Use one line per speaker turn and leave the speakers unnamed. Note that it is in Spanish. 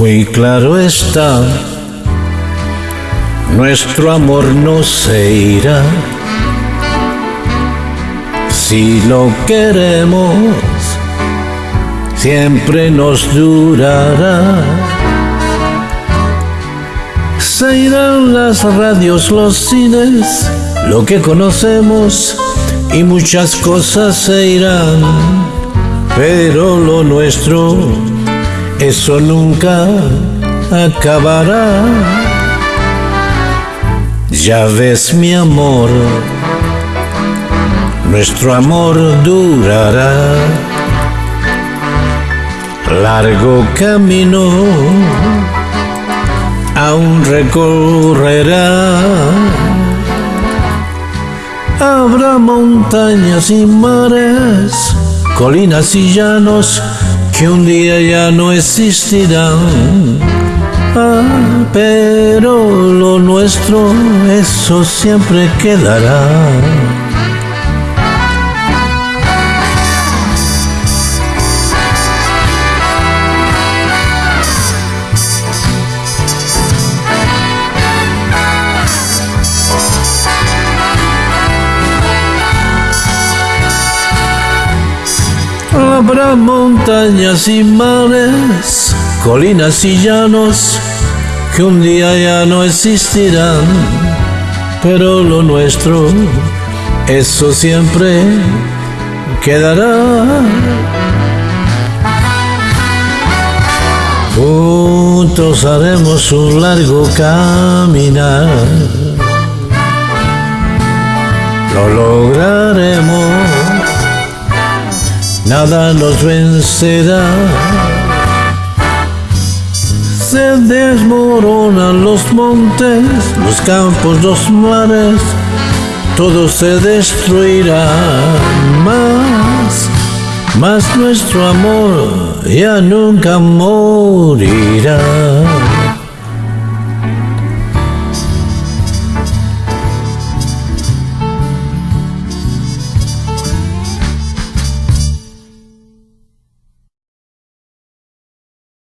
Muy claro está, nuestro amor no se irá. Si lo queremos, siempre nos durará. Se irán las radios, los cines, lo que conocemos y muchas cosas se irán, pero lo nuestro, eso nunca acabará. Ya ves mi amor, nuestro amor durará. Largo camino aún recorrerá. Habrá montañas y mares, colinas y llanos que un día ya no existirán. Ah, pero lo nuestro, eso siempre quedará. Habrá montañas y mares, colinas y llanos que un día ya no existirán, pero lo nuestro, eso siempre quedará. Juntos haremos un largo caminar, lo lograremos nada nos vencerá. Se desmoronan los montes, los campos, los mares, todo se destruirá. Más, más nuestro amor ya nunca morirá.